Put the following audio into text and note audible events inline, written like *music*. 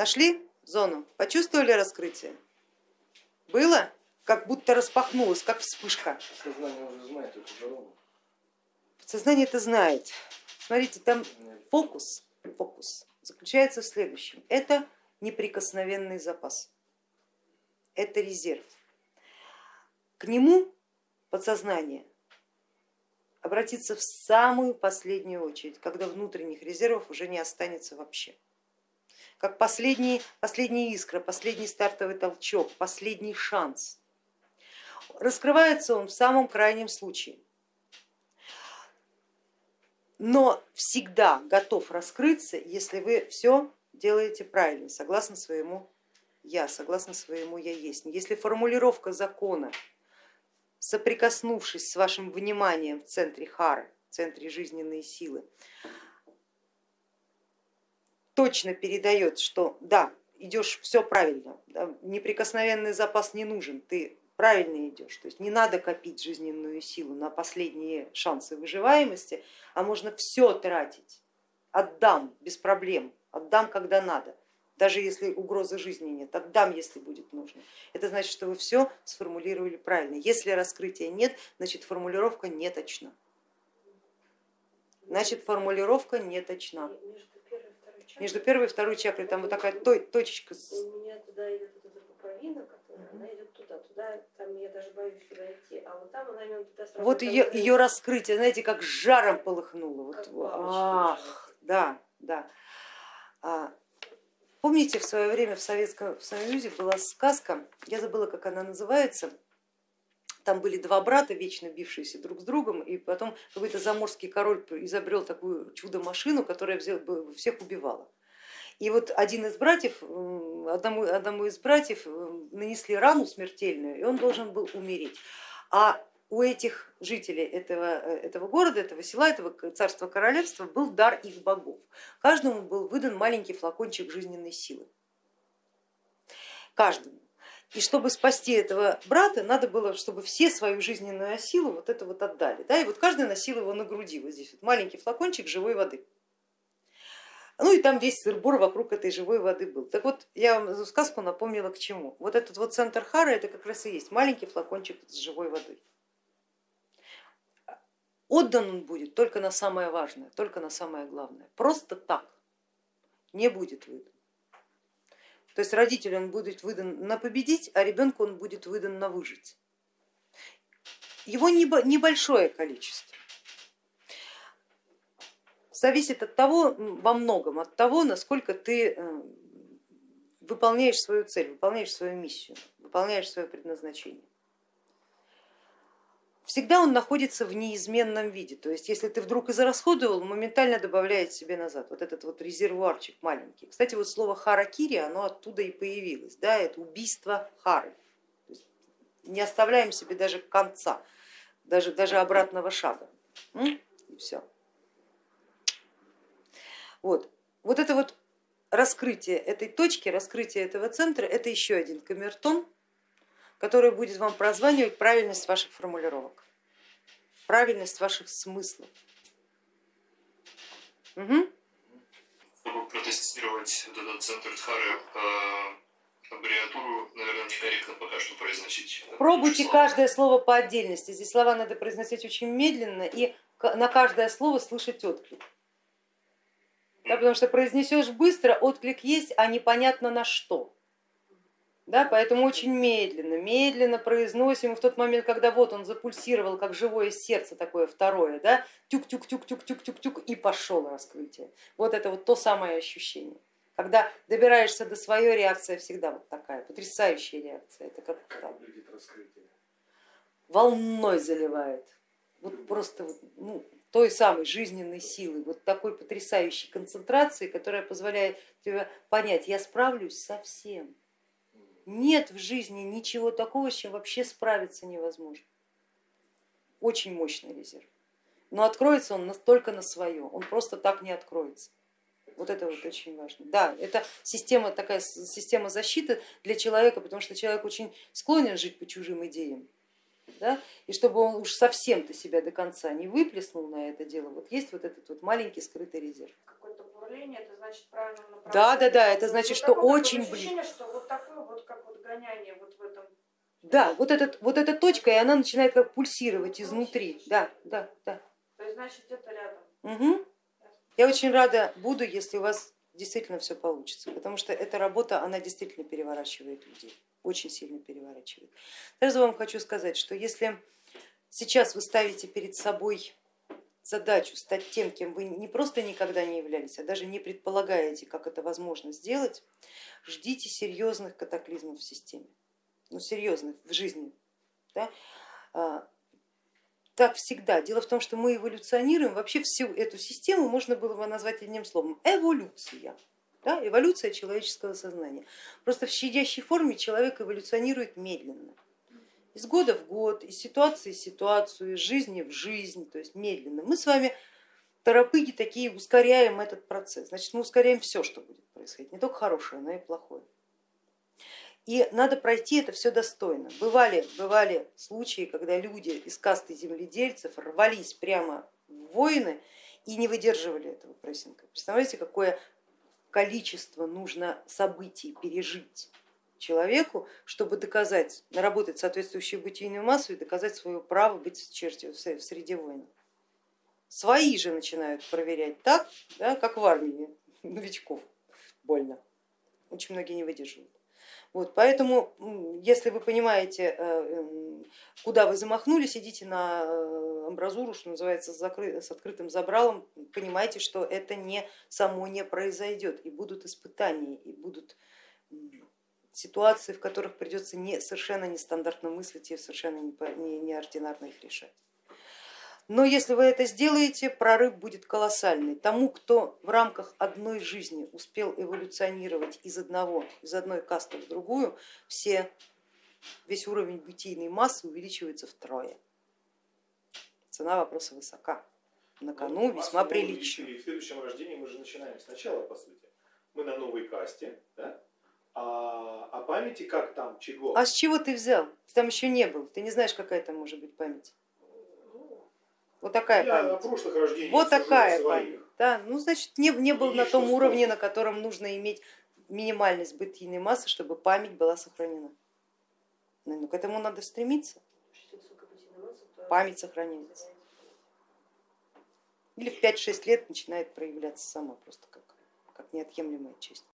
Нашли зону? Почувствовали раскрытие? Было? Как будто распахнулось, как вспышка. Сознание уже знает эту дорогу. Подсознание это знает. Смотрите, там фокус, фокус заключается в следующем. Это неприкосновенный запас, это резерв. К нему подсознание обратиться в самую последнюю очередь, когда внутренних резервов уже не останется вообще. Как последний, последняя искра, последний стартовый толчок, последний шанс. Раскрывается он в самом крайнем случае, но всегда готов раскрыться, если вы все делаете правильно, согласно своему я, согласно своему я есть. Если формулировка закона соприкоснувшись с вашим вниманием в центре хары, в центре жизненной силы, точно передает, что да, идешь все правильно, да, неприкосновенный запас не нужен, ты правильно идешь, то есть не надо копить жизненную силу на последние шансы выживаемости, а можно все тратить, отдам без проблем, отдам когда надо даже если угрозы жизни нет, отдам, если будет нужно. Это значит, что вы все сформулировали правильно. Если раскрытия нет, значит формулировка не точна. Значит формулировка не точна. Между первой и второй чакрой там вот такая точечка. У меня туда идет вот эта пуповина, которая, она идет туда, туда, там я даже боюсь туда идти, а вот там она именно туда сразу. Вот ее, ее раскрытие, знаете, как жаром полыхнуло. Вот, ах, да, да. А, Помните, в свое время в Советском Союзе была сказка, я забыла, как она называется, там были два брата, вечно бившиеся друг с другом, и потом какой-то заморский король изобрел такую чудо-машину, которая всех убивала. И вот один из братьев, одному, одному из братьев нанесли рану смертельную, и он должен был умереть. А у этих жителей этого, э, этого города, этого села, этого царства королевства был дар их богов. Каждому был выдан маленький флакончик жизненной силы. Каждому. И чтобы спасти этого брата, надо было, чтобы все свою жизненную силу вот это вот отдали. Да? И вот каждый носил его на груди, вот здесь вот маленький флакончик живой воды. Ну и там весь сырбор вокруг этой живой воды был. Так вот, я вам сказку напомнила к чему. Вот этот вот центр Хара, это как раз и есть маленький флакончик с живой водой. Отдан он будет только на самое важное, только на самое главное. Просто так не будет выдан. То есть родителю он будет выдан на победить, а ребенку он будет выдан на выжить. Его небольшое количество. Зависит от того, во многом от того, насколько ты э, выполняешь свою цель, выполняешь свою миссию, выполняешь свое предназначение всегда он находится в неизменном виде. То есть если ты вдруг израсходовал, моментально добавляет себе назад вот этот вот резервуарчик маленький. Кстати, вот слово харакири, оно оттуда и появилось, да, это убийство хары. не оставляем себе даже конца, даже, даже обратного шага. И все. Вот. вот это вот раскрытие этой точки, раскрытие этого центра, это еще один камертон, который будет вам прозванивать правильность ваших формулировок, правильность ваших смыслов. Угу. Чтобы протестировать этот центр Дхары, э, аббревиатуру, наверное, некорректно пока что произносить. Пробуйте каждое слово по отдельности. Здесь слова надо произносить очень медленно и на каждое слово слышать отклик. Да, потому что произнесешь быстро, отклик есть, а непонятно на что. Да, поэтому очень медленно, медленно произносим, и в тот момент, когда вот он запульсировал, как живое сердце такое второе, да, тюк-тюк-тюк-тюк-тюк-тюк, и пошел раскрытие. Вот это вот то самое ощущение. Когда добираешься до своей, реакция всегда вот такая, потрясающая реакция. Это как, как волной заливает, вот просто вот, ну, той самой жизненной силы, вот такой потрясающей концентрации, которая позволяет тебе понять, я справлюсь со всем нет в жизни ничего такого, с чем вообще справиться невозможно. Очень мощный резерв. Но откроется он только на свое, он просто так не откроется. Вот это вот очень важно. Да, это система, такая система защиты для человека, потому что человек очень склонен жить по чужим идеям. Да? И чтобы он уж совсем-то себя до конца не выплеснул на это дело, вот есть вот этот вот маленький скрытый резерв. Какой-то направление, это значит правильно направление. Да, да, да, это значит, Вот что очень близко. ощущение, что вот такое вот, как вот гоняние вот в этом. Да, вот, этот, вот эта точка, и она начинает как пульсировать изнутри. Да, да, да. То есть, значит, это рядом. Угу. Я очень рада буду, если у вас действительно все получится, потому что эта работа, она действительно переворачивает людей, очень сильно переворачивает. Сразу вам хочу сказать, что если сейчас вы ставите перед собой задачу стать тем, кем вы не просто никогда не являлись, а даже не предполагаете, как это возможно сделать, ждите серьезных катаклизмов в системе, ну серьезных в жизни. Да? А, Так всегда. Дело в том, что мы эволюционируем, вообще всю эту систему можно было бы назвать одним словом эволюция. Да? Эволюция человеческого сознания. Просто в щадящей форме человек эволюционирует медленно. Из года в год, из ситуации в ситуацию, из жизни в жизнь, то есть медленно. Мы с вами торопыги такие ускоряем этот процесс. Значит, мы ускоряем все, что будет происходить, не только хорошее, но и плохое. И надо пройти это все достойно. Бывали, бывали случаи, когда люди из касты земледельцев рвались прямо в войны и не выдерживали этого прессинга. Представляете, какое количество нужно событий пережить человеку, чтобы доказать, наработать соответствующую бытийную массу и доказать свое право быть в черте- в среде воинов. Свои же начинают проверять так, да, как в армии *laughs* новичков. Больно. Очень многие не выдерживают. Вот, поэтому, если вы понимаете, э, м, куда вы замахнулись, идите на э, амбразуру, что называется, с, с открытым забралом, понимайте, что это не само не произойдет, и будут испытания, и будут ситуации, в которых придется не, совершенно нестандартно мыслить и совершенно не по- не- неординарно их решать. Но если вы это сделаете, прорыв будет колоссальный. Тому, кто в рамках одной жизни успел эволюционировать из одного, из одной касты в другую, все, весь уровень бытийной массы увеличивается втрое. Цена вопроса высока, на кону Ну, весьма массу мы прилично. В следующем рождении мы же начинаем сначала, по сути. Мы на новой касте, да? а, а памяти как там, чего? А с чего ты взял? Ты там еще не был, ты не знаешь, какая там может быть память. Ну, Вот такая я память. прошлых рождениях Вот такая память. Да, ну значит не, не был на том уровне, на котором нужно иметь минимальность бытийной массы, чтобы память была сохранена. Ну, ну, к этому надо стремиться, память сохраняется. Или в 5-6 лет начинает проявляться сама просто как, как неотъемлемая часть.